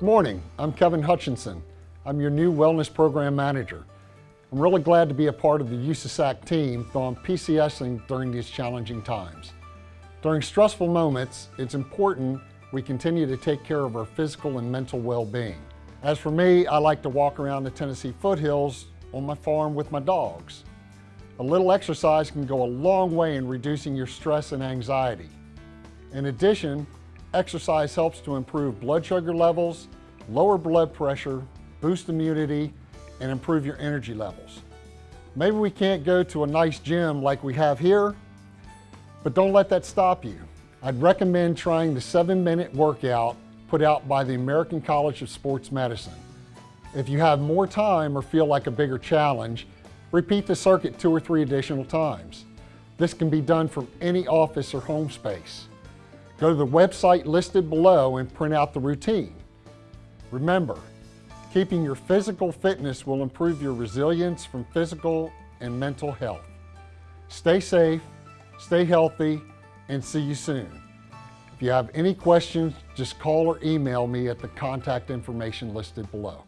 Good morning, I'm Kevin Hutchinson. I'm your new Wellness Program Manager. I'm really glad to be a part of the USASAC team though I'm PCSing during these challenging times. During stressful moments, it's important we continue to take care of our physical and mental well-being. As for me, I like to walk around the Tennessee foothills on my farm with my dogs. A little exercise can go a long way in reducing your stress and anxiety. In addition, exercise helps to improve blood sugar levels, lower blood pressure, boost immunity, and improve your energy levels. Maybe we can't go to a nice gym like we have here, but don't let that stop you. I'd recommend trying the seven minute workout put out by the American College of Sports Medicine. If you have more time or feel like a bigger challenge, repeat the circuit two or three additional times. This can be done from any office or home space. Go to the website listed below and print out the routine. Remember, keeping your physical fitness will improve your resilience from physical and mental health. Stay safe, stay healthy, and see you soon. If you have any questions, just call or email me at the contact information listed below.